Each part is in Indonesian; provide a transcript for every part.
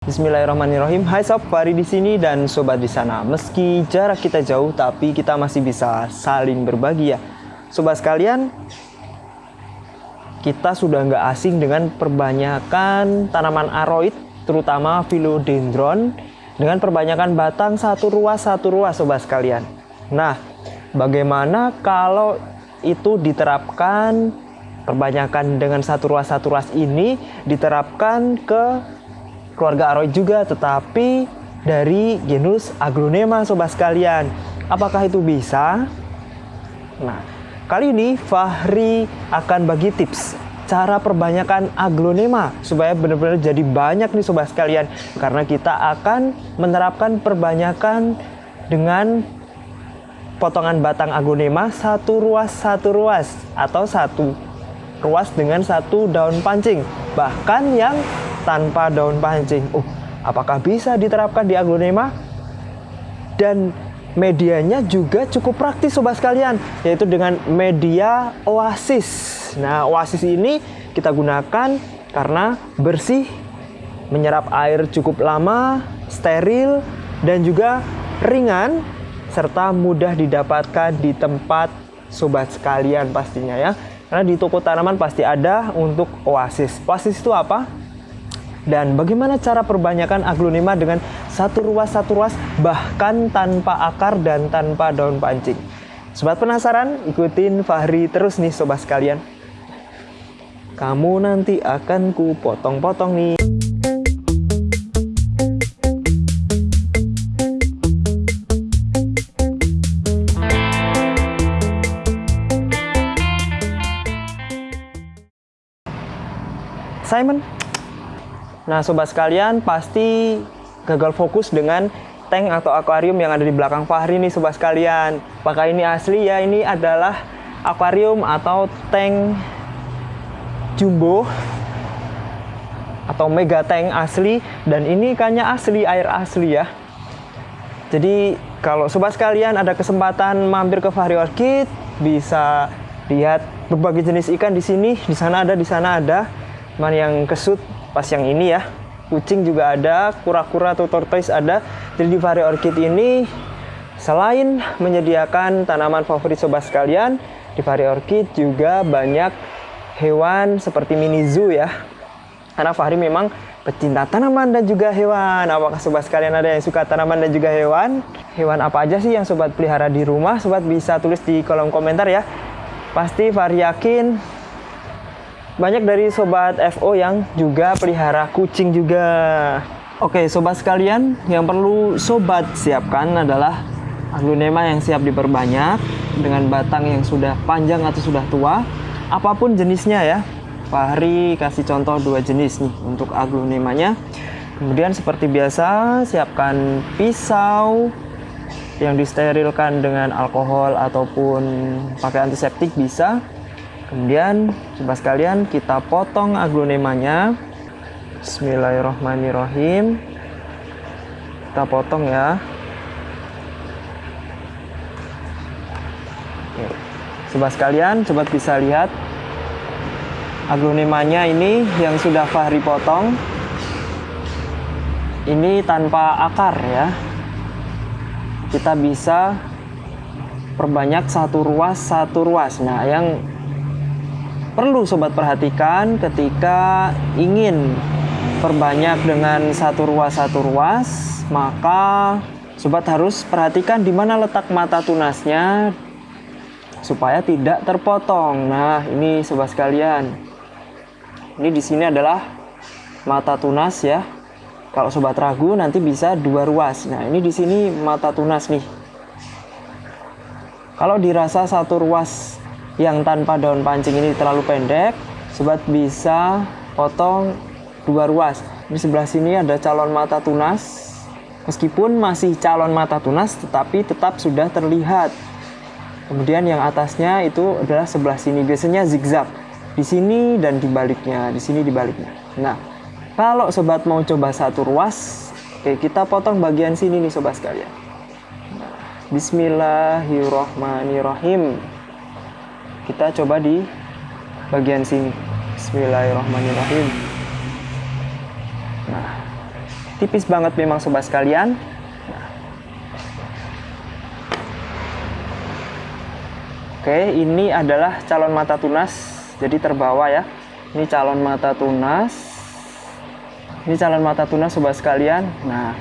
Bismillahirrahmanirrahim. Hai sob, Fari di sini dan sobat di sana. Meski jarak kita jauh, tapi kita masih bisa saling berbagi ya. Sobat sekalian, kita sudah nggak asing dengan perbanyakan tanaman aroid, terutama philodendron, dengan perbanyakan batang satu ruas satu ruas, sobat sekalian. Nah, bagaimana kalau itu diterapkan perbanyakan dengan satu ruas satu ruas ini diterapkan ke keluarga aroid juga tetapi dari genus aglonema sobat sekalian. Apakah itu bisa? Nah kali ini Fahri akan bagi tips cara perbanyakan aglonema supaya benar-benar jadi banyak nih sobat sekalian. Karena kita akan menerapkan perbanyakan dengan potongan batang aglonema satu ruas satu ruas atau satu ruas dengan satu daun pancing bahkan yang tanpa daun pancing. Oh, apakah bisa diterapkan di aglonema? Dan medianya juga cukup praktis sobat sekalian, yaitu dengan media oasis. Nah, oasis ini kita gunakan karena bersih, menyerap air cukup lama, steril, dan juga ringan, serta mudah didapatkan di tempat sobat sekalian pastinya ya. Karena di toko tanaman pasti ada untuk oasis. Oasis itu apa? Dan bagaimana cara perbanyakan aglonema dengan satu ruas satu ruas bahkan tanpa akar dan tanpa daun pancing. Sobat penasaran? Ikutin Fahri terus nih sobat sekalian. Kamu nanti akan ku potong-potong nih. Simon, Nah, sobat sekalian pasti gagal fokus dengan tank atau akuarium yang ada di belakang Fahri nih sobat sekalian. Apakah ini asli ya? Ini adalah akuarium atau tank jumbo atau mega tank asli dan ini ikannya asli, air asli ya. Jadi kalau sobat sekalian ada kesempatan mampir ke Fahri Orchid bisa lihat berbagai jenis ikan di sini, di sana ada, di sana ada. Cuman yang kesut pas yang ini ya kucing juga ada kura-kura atau tortoise ada jadi di Vari Orchid ini selain menyediakan tanaman favorit sobat sekalian di Vari Orchid juga banyak hewan seperti mini zoo ya karena Fahri memang pecinta tanaman dan juga hewan. Apakah sobat sekalian ada yang suka tanaman dan juga hewan? Hewan apa aja sih yang sobat pelihara di rumah? Sobat bisa tulis di kolom komentar ya. Pasti Fahri yakin banyak dari sobat FO yang juga pelihara kucing juga. Oke, sobat sekalian, yang perlu sobat siapkan adalah aglonema yang siap diperbanyak dengan batang yang sudah panjang atau sudah tua, apa pun jenisnya ya. Fahri kasih contoh dua jenis nih untuk aglonemanya. Kemudian seperti biasa, siapkan pisau yang disterilkan dengan alkohol ataupun pakai antiseptik bisa Kemudian coba sekalian kita potong aglonemanya. Bismillahirrahmanirrahim. Kita potong ya. Oke. Coba sekalian, coba bisa lihat aglonemanya ini yang sudah Fahri potong. Ini tanpa akar ya. Kita bisa perbanyak satu ruas satu ruas. Nah, yang perlu sobat perhatikan ketika ingin perbanyak dengan satu ruas satu ruas maka sobat harus perhatikan di mana letak mata tunasnya supaya tidak terpotong. Nah ini sobat sekalian. Ini di sini adalah mata tunas ya. Kalau sobat ragu nanti bisa dua ruas. Nah ini di sini mata tunas nih. Kalau dirasa satu ruas yang tanpa daun pancing ini terlalu pendek, sobat bisa potong dua ruas. Di sebelah sini ada calon mata tunas. Meskipun masih calon mata tunas, tetapi tetap sudah terlihat. Kemudian yang atasnya itu adalah sebelah sini. Biasanya zigzag di sini dan di baliknya, di sini di baliknya. Nah, kalau sobat mau coba satu ruas, oke kita potong bagian sini nih sobat sekalian. Bismillahirrohmanirrohim kita coba di bagian sini Bismillahirrahmanirrahim nah tipis banget memang sobat sekalian Oke, ini adalah calon mata tunas, jadi terbawa ya. Ini calon mata tunas. Ini calon mata tunas sobat sekalian. Nah,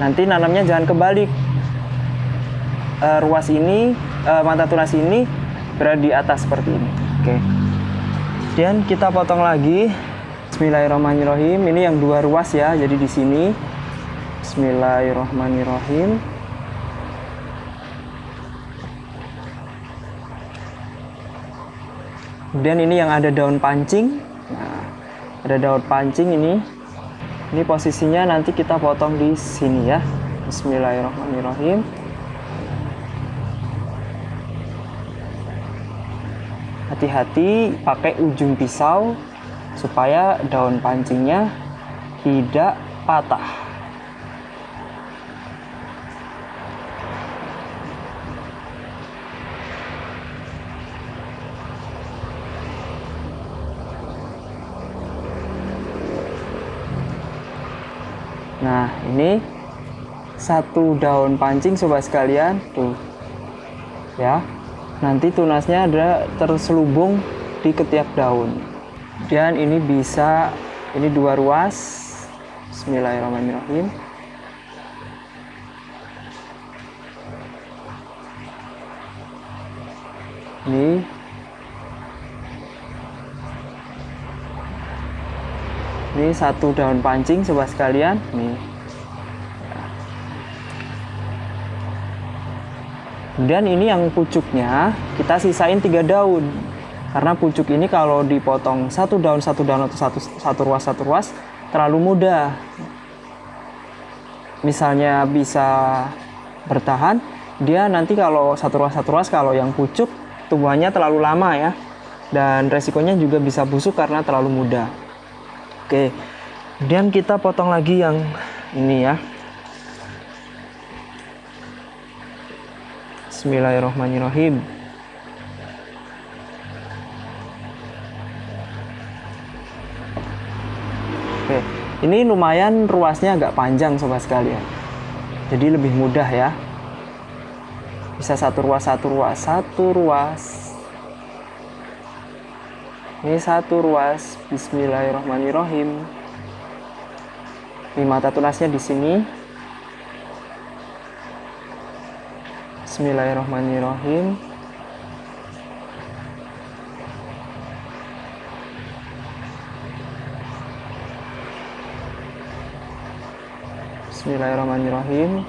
nanti nanamnya jangan kebalik. E, ruas ini, e, mata tunas ini berada di atas seperti ini. Oke. Dan kita potong lagi. Bismillahirrahmanirrahim. Ini yang dua ruas ya, jadi di sini. Bismillahirrahmanirrahim. kemudian ini yang ada daun pancing nah, ada daun pancing ini ini posisinya nanti kita potong di sini ya Bismillahirrahmanirrahim hati-hati pakai ujung pisau supaya daun pancingnya tidak patah Nah, ini satu daun pancing sobat sekalian, tuh. Ya. Nanti tunasnya ada terselubung di ketiak daun. Dan ini bisa ini dua ruas. Bismillahirrahmanirrahim. Ini ini satu daun pancing sobat sekalian nih kemudian ini yang pucuknya kita sisain tiga daun karena pucuk ini kalau dipotong satu daun satu daun atau satu satu ruas satu ruas terlalu mudah misalnya bisa bertahan dia nanti kalau satu ruas satu ruas kalau yang pucuk tumbuhannya terlalu lama ya dan resikonya juga bisa busuk karena terlalu mudah Oke. Kemudian kita potong lagi yang ini ya. Bismillahirrahmanirrahim. Oke, ini lumayan ruasnya agak panjang sobat sekalian. Jadi lebih mudah ya. Bisa satu ruas, satu ruas, satu ruas, ini satu ruas Bismillahirrahmanirrahim ini mata tunasnya di sini Bismillahirrahmanirrahim Bismillahirrahmanirrahim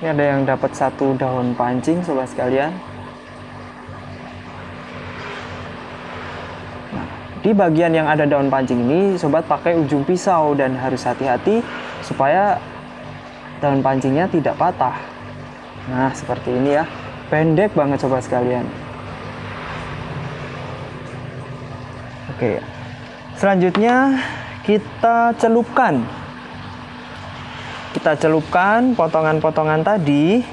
Ini ada yang dapat satu daun pancing sobat sekalian. Di bagian yang ada daun pancing ini sobat pakai ujung pisau dan harus hati-hati supaya daun pancingnya tidak patah. Nah, seperti ini ya. Pendek banget sobat sekalian. Oke. Selanjutnya kita celupkan kita celupkan potongan-potongan tadi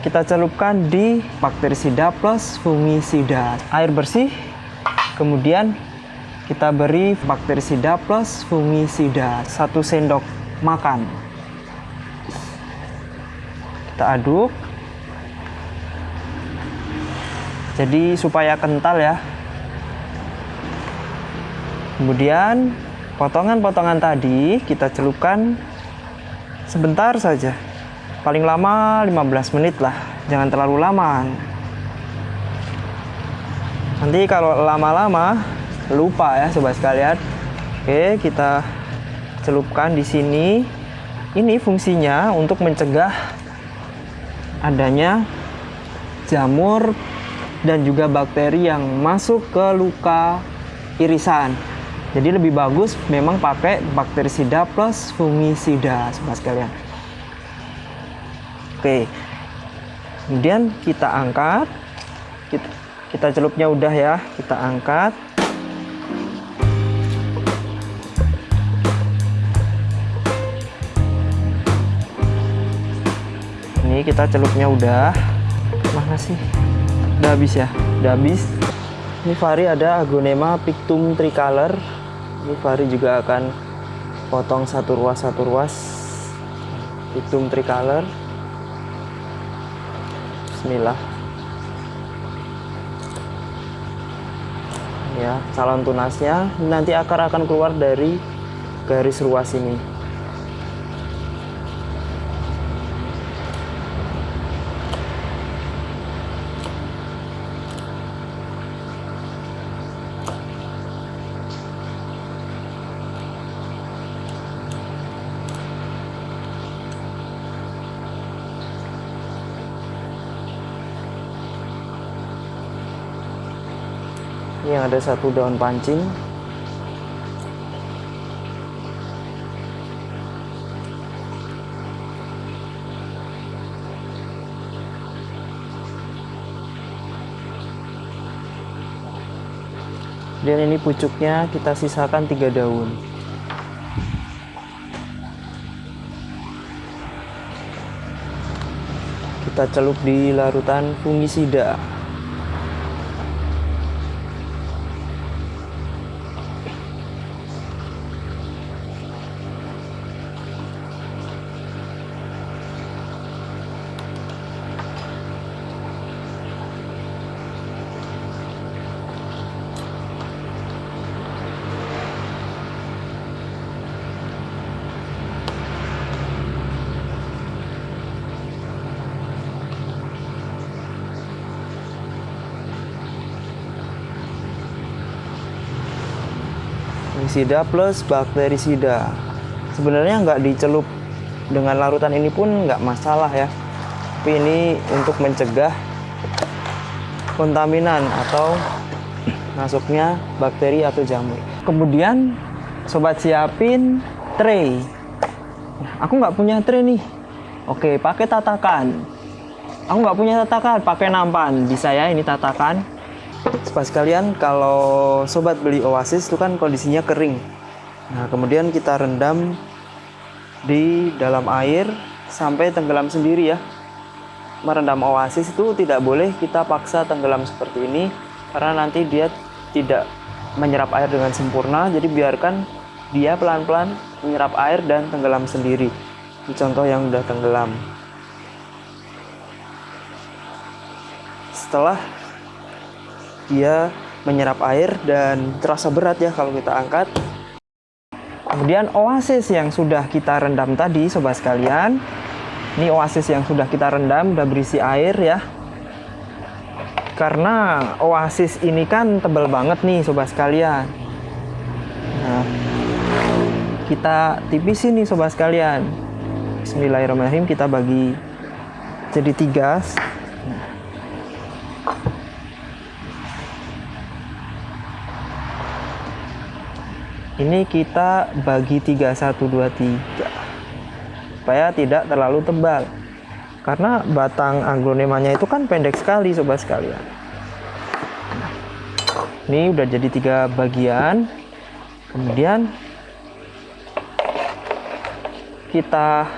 kita celupkan di bakterisida plus fungisida air bersih. Kemudian kita beri bakterisida plus fungisida satu sendok makan. Kita aduk. Jadi supaya kental ya. Kemudian Potongan-potongan tadi kita celupkan sebentar saja. Paling lama 15 menit lah, jangan terlalu lama. Nanti kalau lama-lama lupa ya sobat sekalian. Oke, kita celupkan di sini. Ini fungsinya untuk mencegah adanya jamur dan juga bakteri yang masuk ke luka irisan. Jadi lebih bagus memang pakai bakterisida plus fungisida sobat sekalian. Oke. Kemudian kita angkat. Kita, kita celupnya udah ya, kita angkat. Ini kita celupnya udah. Mana sih? Udah habis ya? Udah habis. Ini Fari ada agonema pictum tricolor. Ini Fari juga akan potong satu ruas satu ruas pictum tricolor Bismillah. Ya, calon tunasnya nanti akar akan keluar dari garis ruas ini. Ini yang ada satu daun pancing. Dan ini pucuknya kita sisakan tiga daun. Kita celup di larutan fungisida. Fungisida plus bakterisida sebenarnya nggak dicelup dengan larutan ini pun nggak masalah ya. Tapi ini untuk mencegah kontaminan atau masuknya bakteri atau jamur. Kemudian sobat siapin tray. Aku nggak punya tray nih. Oke pakai tatakan. Aku nggak punya tatakan pakai nampan. Bisa ya ini tatakan Sobat sekalian, kalau sobat beli Oasis itu kan kondisinya kering. Nah, kemudian kita rendam di dalam air sampai tenggelam sendiri ya. Merendam Oasis itu tidak boleh kita paksa tenggelam seperti ini karena nanti dia tidak menyerap air dengan sempurna. Jadi biarkan dia pelan-pelan menyerap air dan tenggelam sendiri. Ini contoh yang sudah tenggelam. Setelah dia menyerap air dan terasa berat ya kalau kita angkat. Kemudian oasis yang sudah kita rendam tadi sobat sekalian. Ini oasis yang sudah kita rendam udah berisi air ya. Karena oasis ini kan tebal banget nih sobat sekalian. Nah, kita tipisin nih sobat sekalian. Bismillahirrahmanirrahim kita bagi jadi tiga ini kita bagi 3 1 2 3 supaya tidak terlalu tebal. Karena batang aglonemanya itu kan pendek sekali sobat sekalian. Ini udah jadi tiga bagian. Kemudian kita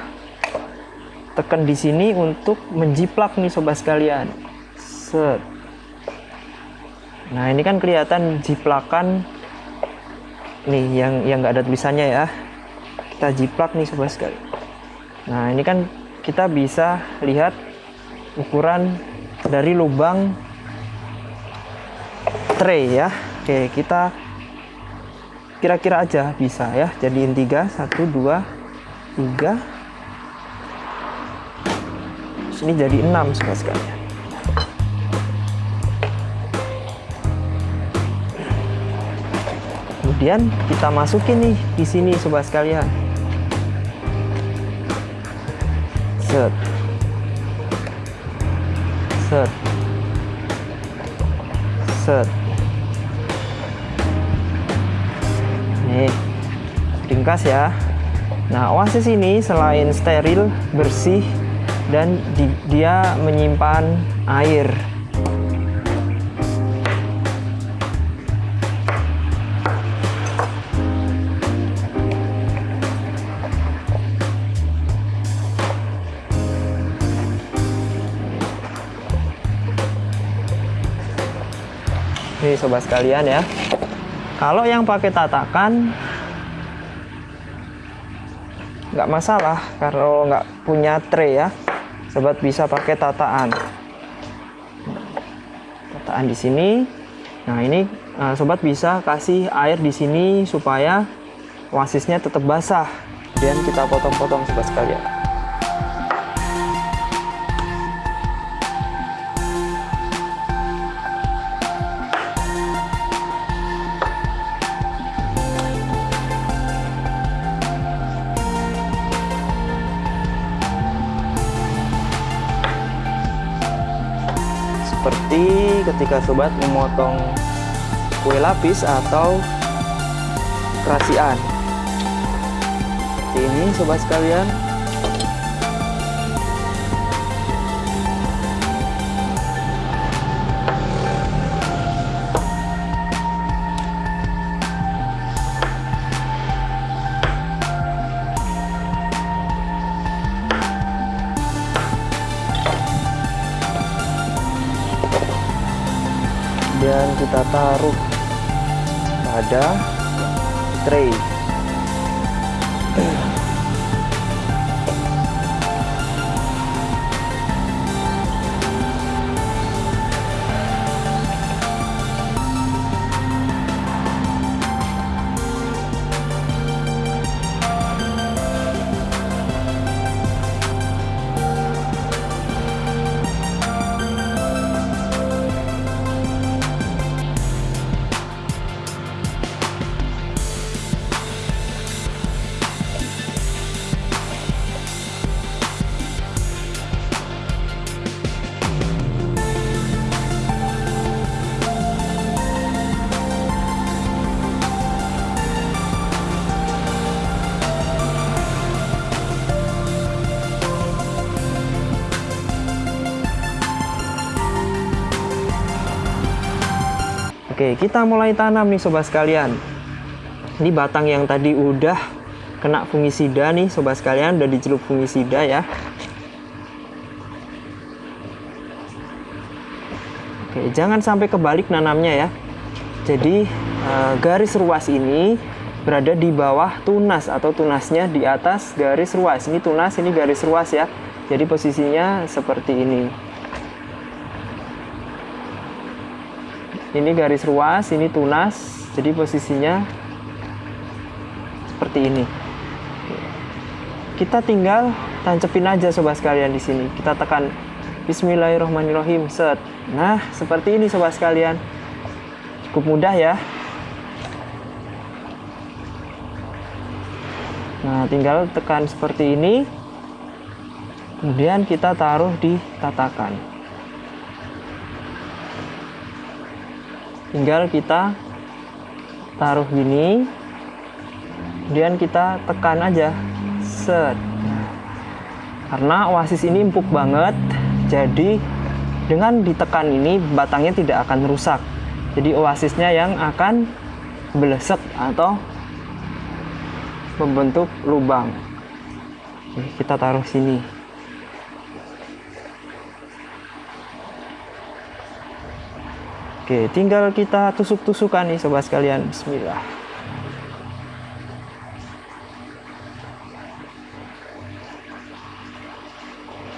tekan di sini untuk menjiplak nih sobat sekalian. Set. Nah ini kan kelihatan jiplakan nih yang yang nggak ada tulisannya ya. Kita jiplak nih sobat sekali. Nah ini kan kita bisa lihat ukuran dari lubang tray ya. Oke kita kira-kira aja bisa ya. Jadiin tiga satu dua tiga. Sini jadi enam sobat sekalian kemudian kita masukin nih di sini sobat sekalian. Set. Set. Set. Nih ringkas ya. Nah oasis ini selain steril bersih dan di, dia menyimpan air nih sobat sekalian ya. Kalau yang pakai tatakan nggak masalah kalau nggak punya tray ya. Sobat bisa pakai tataan. Tataan di sini. Nah ini eh, sobat bisa kasih air di sini supaya wasisnya tetap basah. Dan kita potong-potong sobat sekalian ketika sobat memotong kue lapis atau kerasian. Ini sobat sekalian taruh pada tray Kita mulai tanam nih sobat sekalian. Ini batang yang tadi udah kena fungisida nih sobat sekalian, udah dicelup fungisida ya. Oke, jangan sampai kebalik nanamnya ya. Jadi eh, garis ruas ini berada di bawah tunas atau tunasnya di atas garis ruas. Ini tunas, ini garis ruas ya. Jadi posisinya seperti ini. Ini garis ruas ini tunas jadi posisinya seperti ini. Kita tinggal tancepin aja sobat sekalian di sini. Kita tekan Bismillahirrahmanirrahim set. Nah seperti ini sobat sekalian. Cukup mudah ya. Nah tinggal tekan seperti ini. Kemudian kita taruh di tatakan tinggal kita taruh gini. Kemudian kita tekan aja. Set. Karena oasis ini empuk banget. Jadi dengan ditekan ini batangnya tidak akan rusak. Jadi oasisnya yang akan belesek atau membentuk lubang. Kita taruh sini Oke, tinggal kita tusuk-tusukan nih sobat sekalian. Bismillah.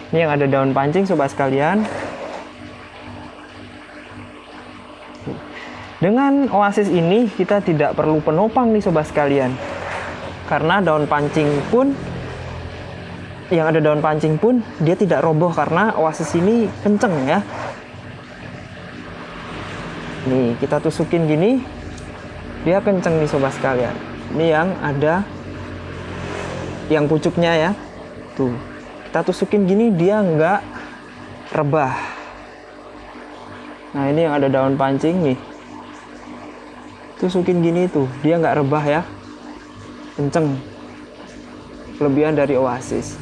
Ini yang ada daun pancing sobat sekalian. Dengan oasis ini kita tidak perlu penopang nih sobat sekalian. Karena daun pancing pun yang ada daun pancing pun dia tidak roboh karena oasis ini kenceng ya nih kita tusukin gini. Dia kenceng nih sobat sekalian. Ini yang ada yang pucuknya ya. Tuh kita tusukin gini dia nggak rebah. Nah ini yang ada daun pancing nih. Tusukin gini tuh dia nggak rebah ya. Kenceng. Kelebihan dari oasis.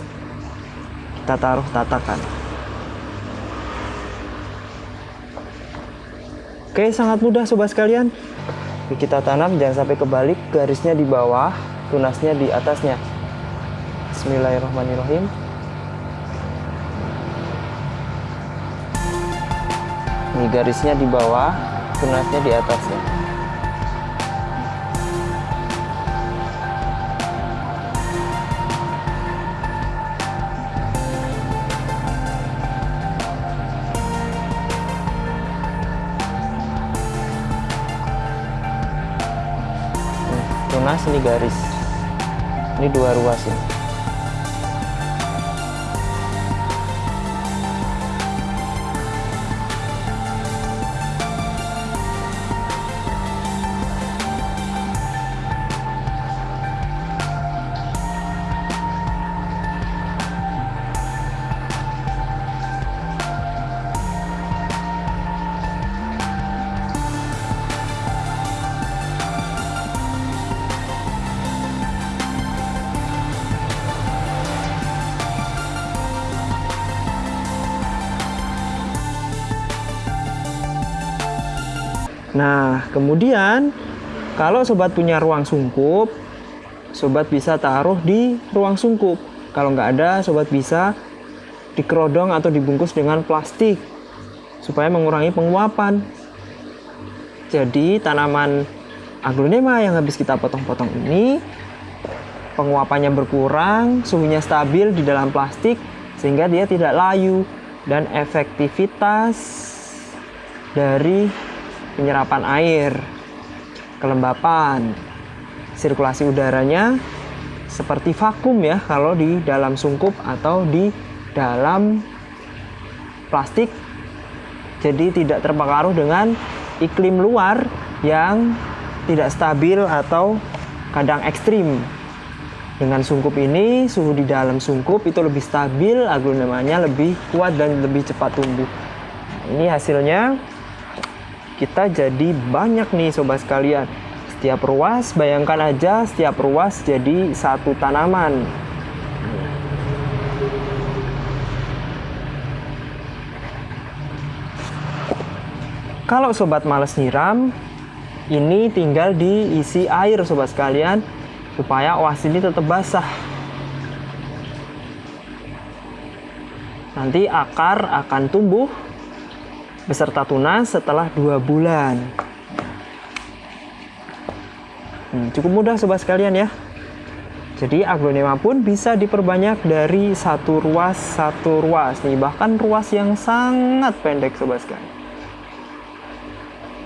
Kita taruh tatakan Oke, sangat mudah sobat sekalian. Kita tanam jangan sampai kebalik, garisnya di bawah, tunasnya di atasnya. Bismillahirrahmanirrahim. Ini garisnya di bawah, tunasnya di atas ini garis. Ini dua ruas ya Nah, kemudian kalau sobat punya ruang sungkup, sobat bisa taruh di ruang sungkup. Kalau nggak ada, sobat bisa dikerodong atau dibungkus dengan plastik supaya mengurangi penguapan. Jadi tanaman aglonema yang habis kita potong-potong ini penguapannya berkurang, suhunya stabil di dalam plastik sehingga dia tidak layu dan efektivitas dari penyerapan air, kelembapan, sirkulasi udaranya seperti vakum ya kalau di dalam sungkup atau di dalam plastik. Jadi tidak terpengaruh dengan iklim luar yang tidak stabil atau kadang ekstrim. Dengan sungkup ini, suhu di dalam sungkup itu lebih stabil, aglonemanya lebih kuat dan lebih cepat tumbuh. Ini hasilnya kita jadi banyak nih sobat sekalian. Setiap ruas bayangkan aja setiap ruas jadi satu tanaman. Kalau sobat males nyiram ini tinggal diisi air sobat sekalian supaya oas ini tetap basah. Nanti akar akan tumbuh beserta tunas setelah dua bulan. Hmm, cukup mudah sobat sekalian ya. Jadi aglonema pun bisa diperbanyak dari satu ruas satu ruas nih, bahkan ruas yang sangat pendek sobat sekalian.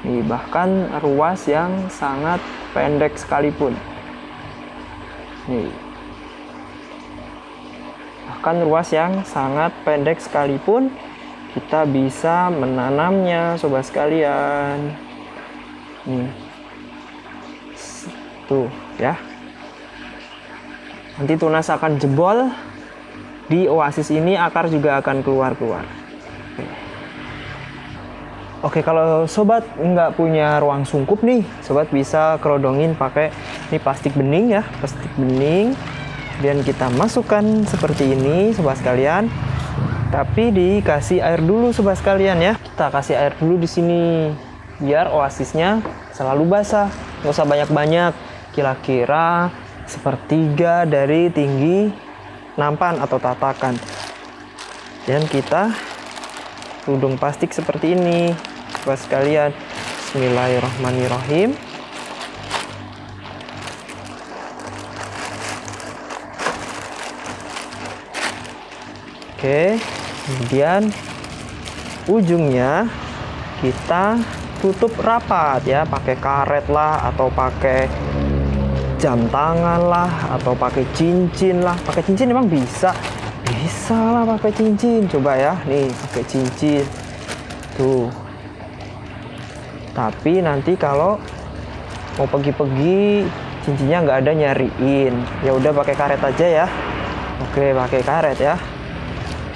Nih, bahkan ruas yang sangat pendek sekalipun. Nih. Bahkan ruas yang sangat pendek sekalipun kita bisa menanamnya sobat sekalian. Nih. Tuh ya. Nanti tunas akan jebol. Di oasis ini akar juga akan keluar-keluar. Oke. Kalau sobat nggak punya ruang sungkup nih sobat bisa kerodongin pakai ini plastik bening ya plastik bening. Dan kita masukkan seperti ini sobat sekalian tapi dikasih air dulu sobat sekalian ya. Kita kasih air dulu di sini biar oasisnya selalu basah. Nggak usah banyak-banyak. Kira-kira sepertiga dari tinggi nampan atau tatakan. Dan kita tudung plastik seperti ini sobat sekalian. Bismillahirrahmanirrahim. Oke kemudian ujungnya kita tutup rapat ya. Pakai karet lah atau pakai jam tangan lah atau pakai cincin lah. Pakai cincin emang bisa? Bisa lah pakai cincin. Coba ya nih pakai cincin. Tuh. Tapi nanti kalau mau pergi-pergi cincinnya nggak ada nyariin. Ya udah pakai karet aja ya. Oke pakai karet ya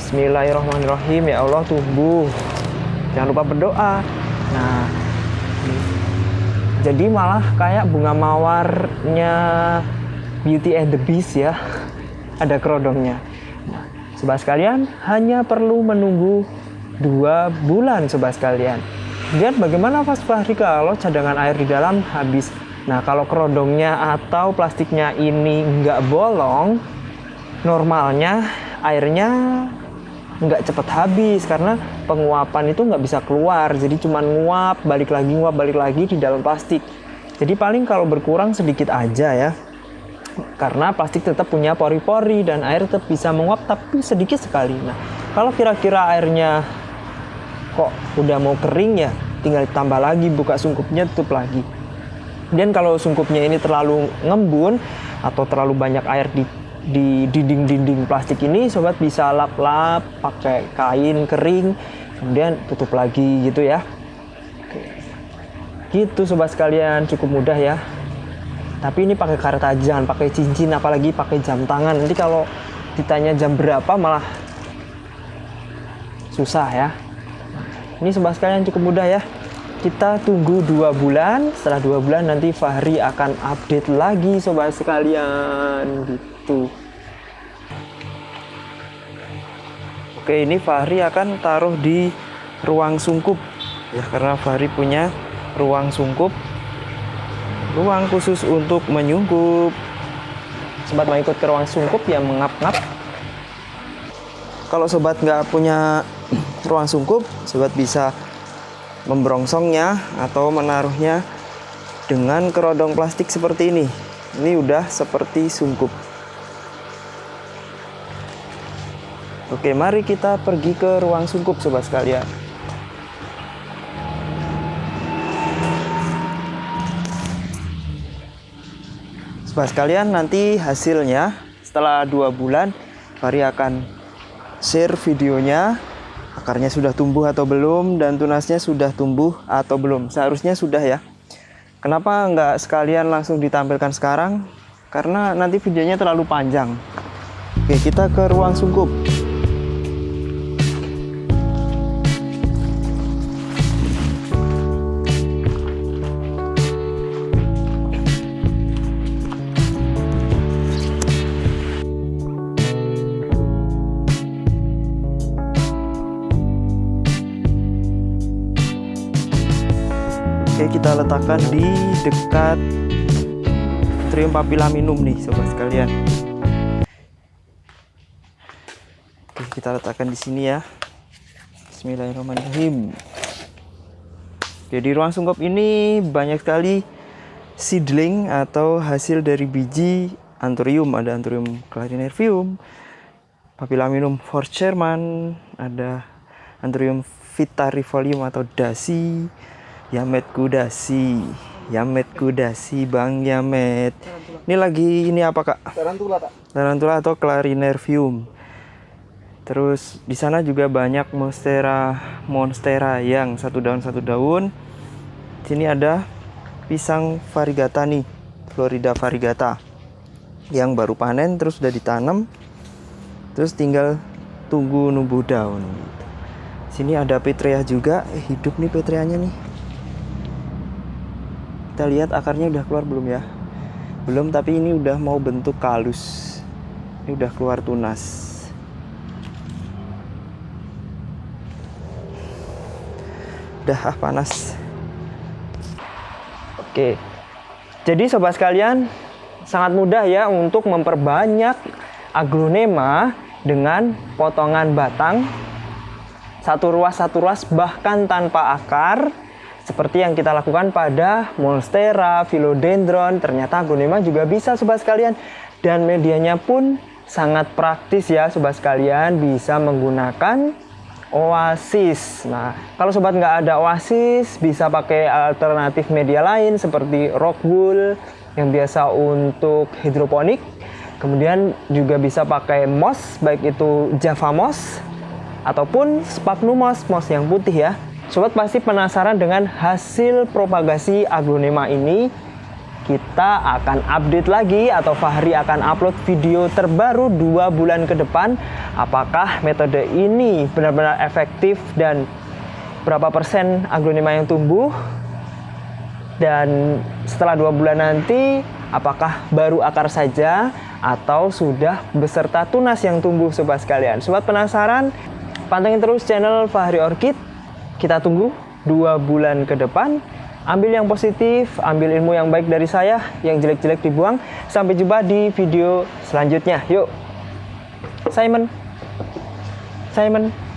Bismillahirrahmanirrahim. Ya Allah tumbuh jangan lupa berdoa. Nah jadi malah kayak bunga mawarnya Beauty and the Beast ya. Ada kerodongnya. Nah, sobat sekalian hanya perlu menunggu dua bulan sobat sekalian. Lihat bagaimana Mas Fahri kalau cadangan air di dalam habis. Nah kalau kerodongnya atau plastiknya ini nggak bolong normalnya airnya nggak cepat habis karena penguapan itu nggak bisa keluar. Jadi cuma nguap balik lagi nguap balik lagi di dalam plastik. Jadi paling kalau berkurang sedikit aja ya. Karena plastik tetap punya pori-pori dan air tetap bisa menguap tapi sedikit sekali. Nah kalau kira-kira airnya kok udah mau kering ya tinggal tambah lagi buka sungkupnya tutup lagi. Dan kalau sungkupnya ini terlalu ngembun atau terlalu banyak air di di dinding-dinding plastik ini sobat bisa lap-lap pakai kain kering kemudian tutup lagi gitu ya. Oke. gitu sobat sekalian cukup mudah ya. Tapi ini pakai karet aja jangan pakai cincin apalagi pakai jam tangan. Nanti kalau ditanya jam berapa malah susah ya. Ini sobat sekalian cukup mudah ya. Kita tunggu dua bulan. Setelah dua bulan nanti Fahri akan update lagi sobat sekalian gitu itu. Oke, ini Fahri akan taruh di ruang sungkup. Ya karena Fahri punya ruang sungkup. Ruang khusus untuk menyungkup. Sobat mau ikut ke ruang sungkup yang mengap-ngap. Kalau sobat nggak punya ruang sungkup sobat bisa membrongsongnya atau menaruhnya dengan kerodong plastik seperti ini. Ini udah seperti sungkup Oke, mari kita pergi ke ruang sungkup sobat sekalian. Sobat sekalian, nanti hasilnya setelah dua bulan, Fari akan share videonya. Akarnya sudah tumbuh atau belum dan tunasnya sudah tumbuh atau belum. Seharusnya sudah ya. Kenapa nggak sekalian langsung ditampilkan sekarang? Karena nanti videonya terlalu panjang. Oke, kita ke ruang sungkup. Oke kita letakkan di dekat Trium papilaminum nih sobat sekalian. Oke kita letakkan di sini ya. Bismillahirrahmanirrahim. Jadi ruang sungkup ini banyak sekali seedling atau hasil dari biji anthurium. Ada anthurium clarinervium papilaminum forcherman ada anthurium vitarifolium atau dasi Yamet Kudasi. Yamet Kudasi Bang Yamet. Ini lagi ini apa kak? Tarantula kak. Tarantula atau Clarinervium. Terus di sana juga banyak Monstera Monstera yang satu daun satu daun. Sini ada pisang variegata nih Florida variegata Yang baru panen terus sudah ditanam. Terus tinggal tunggu numbuh daun. Sini ada petrea juga. Eh, Hidup nih petreanya nih kita lihat akarnya udah keluar belum ya? Belum tapi ini udah mau bentuk kalus. Ini udah keluar tunas. Udah ah panas. Oke. Jadi sobat sekalian sangat mudah ya untuk memperbanyak aglonema dengan potongan batang. Satu ruas satu ruas bahkan tanpa akar seperti yang kita lakukan pada Monstera, Philodendron, ternyata aglonema juga bisa sobat sekalian. Dan medianya pun sangat praktis ya sobat sekalian, bisa menggunakan Oasis. Nah, kalau sobat nggak ada Oasis, bisa pakai alternatif media lain seperti rock wool yang biasa untuk hidroponik. Kemudian juga bisa pakai moss, baik itu Java moss ataupun sphagnum moss, moss yang putih ya. Sobat pasti penasaran dengan hasil propagasi aglonema ini. Kita akan update lagi atau Fahri akan upload video terbaru dua bulan ke depan. Apakah metode ini benar-benar efektif dan berapa persen aglonema yang tumbuh? Dan setelah dua bulan nanti, apakah baru akar saja atau sudah beserta tunas yang tumbuh sobat sekalian? Sobat penasaran? Pantengin terus channel Fahri Orchid kita tunggu dua bulan ke depan. Ambil yang positif, ambil ilmu yang baik dari saya, yang jelek-jelek dibuang. Sampai jumpa di video selanjutnya. Yuk, Simon. Simon.